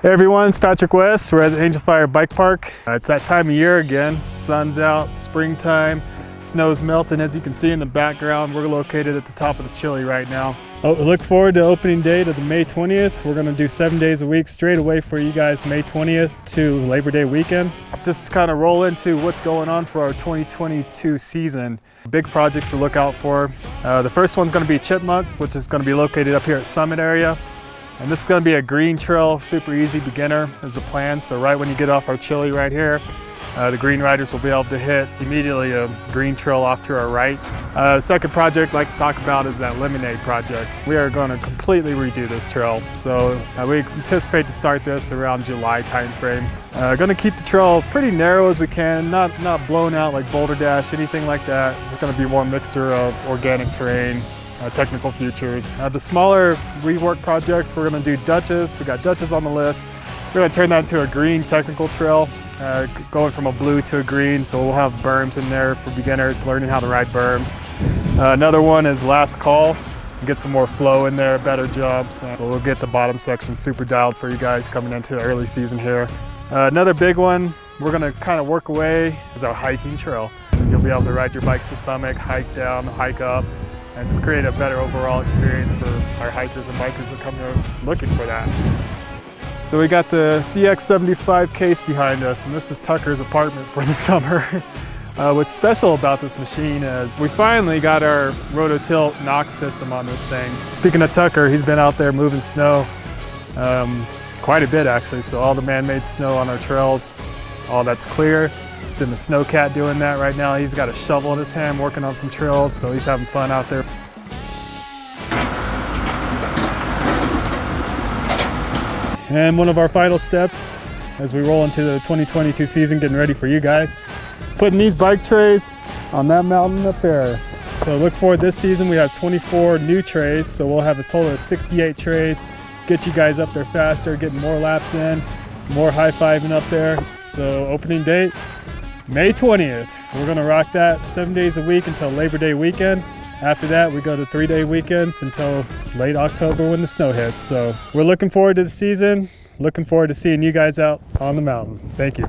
Hey everyone, it's Patrick West. We're at the Angel Fire Bike Park. Uh, it's that time of year again. Sun's out, springtime, snow's melting as you can see in the background. We're located at the top of the Chile right now. Oh, look forward to opening date of the May 20th. We're gonna do seven days a week straight away for you guys May 20th to Labor Day weekend. Just kind of roll into what's going on for our 2022 season. Big projects to look out for. Uh, the first one's gonna be Chipmunk, which is gonna be located up here at Summit area. And this is gonna be a green trail, super easy beginner is the plan. So right when you get off our Chile right here, uh, the green riders will be able to hit immediately a green trail off to our right. Uh, second project I'd like to talk about is that Lemonade project. We are going to completely redo this trail. So uh, we anticipate to start this around July timeframe. Uh, going to keep the trail pretty narrow as we can, not, not blown out like Boulder Dash, anything like that. It's going to be more mixture of organic terrain, uh, technical features. Uh, the smaller rework projects, we're gonna do Dutchess. We got Dutchess on the list. We're gonna turn that into a green technical trail, uh, going from a blue to a green. So we'll have berms in there for beginners, learning how to ride berms. Uh, another one is Last Call. Get some more flow in there, better jumps. And we'll get the bottom section super dialed for you guys coming into the early season here. Uh, another big one we're gonna kind of work away is our hiking trail. You'll be able to ride your bikes to summit, hike down, hike up, and just create a better overall experience for our hikers and bikers that come here looking for that. So we got the CX75 case behind us, and this is Tucker's apartment for the summer. Uh, what's special about this machine is we finally got our Rototilt NOx system on this thing. Speaking of Tucker, he's been out there moving snow um, quite a bit actually. So all the man-made snow on our trails, all that's clear. It's in the Snowcat doing that right now. He's got a shovel in his hand working on some trails, so he's having fun out there. And one of our final steps as we roll into the 2022 season, getting ready for you guys, putting these bike trays on that mountain up there. So look forward this season, we have 24 new trays, so we'll have a total of 68 trays, get you guys up there faster, getting more laps in, more high-fiving up there. So opening date, May 20th. We're gonna rock that seven days a week until Labor Day weekend. After that, we go to three day weekends until late October when the snow hits. So we're looking forward to the season. Looking forward to seeing you guys out on the mountain. Thank you.